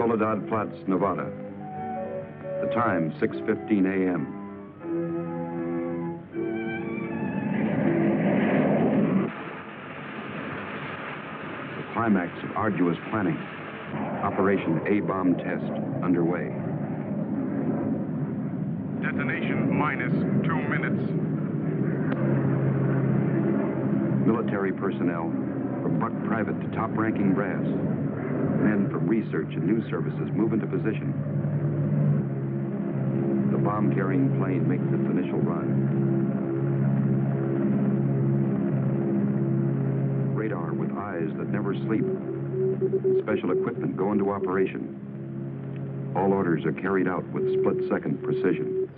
Soledad Flats, Nevada. The time, 6.15 a.m. The climax of arduous planning. Operation A-bomb test underway. Detonation minus two minutes. Military personnel, from buck private to top-ranking brass. Men from research and news services move into position. The bomb-carrying plane makes its initial run. Radar with eyes that never sleep. Special equipment go into operation. All orders are carried out with split-second precision.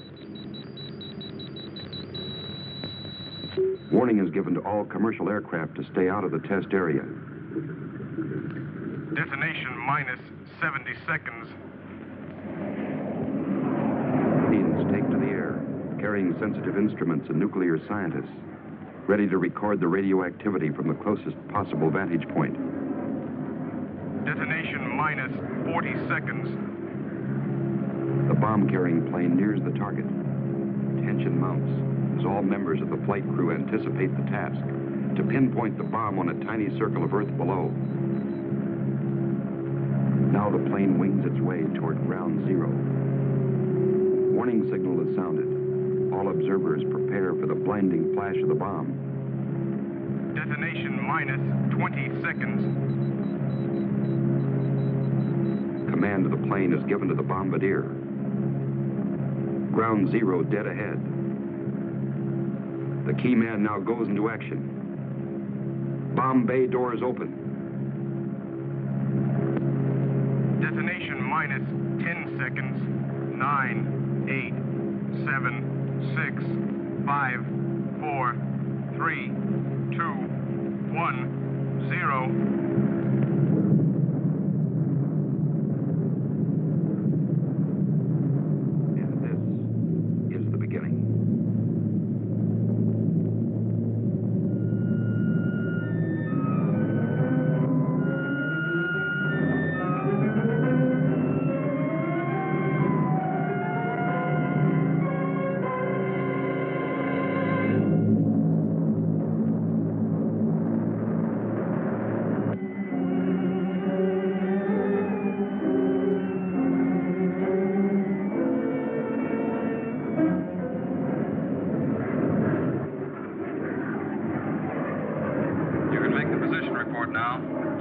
Warning is given to all commercial aircraft to stay out of the test area. Detonation minus 70 seconds. Planes take to the air, carrying sensitive instruments and nuclear scientists, ready to record the radioactivity from the closest possible vantage point. Detonation minus 40 seconds. The bomb-carrying plane nears the target. Tension mounts as all members of the flight crew anticipate the task to pinpoint the bomb on a tiny circle of Earth below. Now the plane wings its way toward ground zero. Warning signal is sounded. All observers prepare for the blinding flash of the bomb. Detonation minus 20 seconds. Command of the plane is given to the bombardier. Ground zero dead ahead. The key man now goes into action. Bomb bay doors open. Detonation minus 10 seconds. 9, 8, 7, 6, 5, 4, 3, 2, 1, 0. Report now.